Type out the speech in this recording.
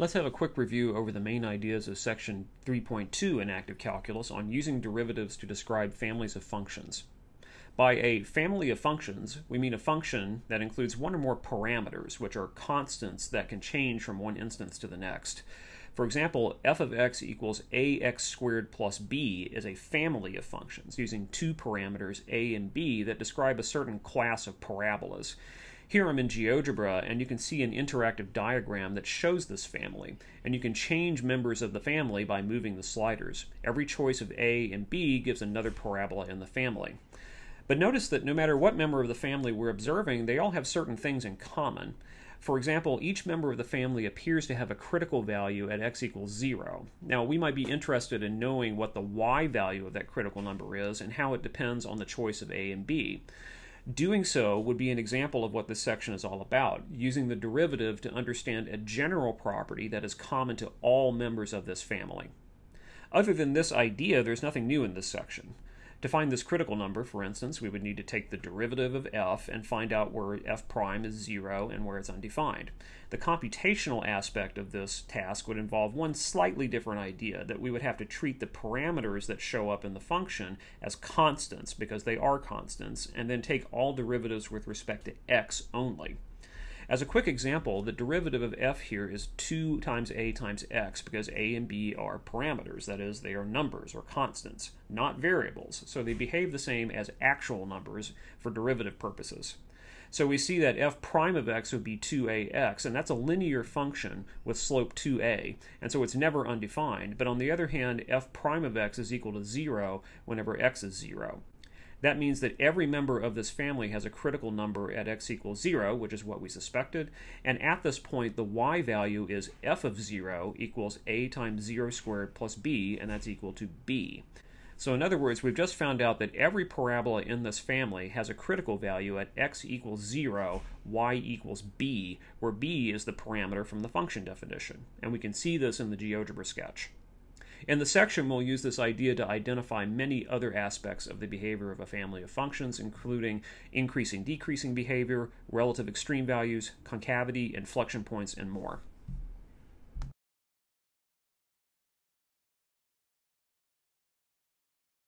Let's have a quick review over the main ideas of section 3.2 in active calculus on using derivatives to describe families of functions. By a family of functions, we mean a function that includes one or more parameters, which are constants that can change from one instance to the next. For example, f of x equals ax squared plus b is a family of functions using two parameters a and b that describe a certain class of parabolas. Here I'm in GeoGebra and you can see an interactive diagram that shows this family and you can change members of the family by moving the sliders. Every choice of A and B gives another parabola in the family. But notice that no matter what member of the family we're observing, they all have certain things in common. For example, each member of the family appears to have a critical value at x equals 0. Now, we might be interested in knowing what the y value of that critical number is and how it depends on the choice of a and b. Doing so would be an example of what this section is all about, using the derivative to understand a general property that is common to all members of this family. Other than this idea, there's nothing new in this section. To find this critical number, for instance, we would need to take the derivative of f and find out where f prime is 0 and where it's undefined. The computational aspect of this task would involve one slightly different idea, that we would have to treat the parameters that show up in the function as constants, because they are constants, and then take all derivatives with respect to x only. As a quick example, the derivative of f here is 2 times a times x because a and b are parameters, that is, they are numbers or constants, not variables, so they behave the same as actual numbers for derivative purposes. So we see that f prime of x would be 2ax, and that's a linear function with slope 2a, and so it's never undefined. But on the other hand, f prime of x is equal to 0 whenever x is 0. That means that every member of this family has a critical number at x equals 0, which is what we suspected. And at this point, the y value is f of 0 equals a times 0 squared plus b, and that's equal to b. So in other words, we've just found out that every parabola in this family has a critical value at x equals 0, y equals b, where b is the parameter from the function definition. And we can see this in the GeoGebra sketch. In the section, we'll use this idea to identify many other aspects of the behavior of a family of functions, including increasing decreasing behavior, relative extreme values, concavity, inflection points, and more.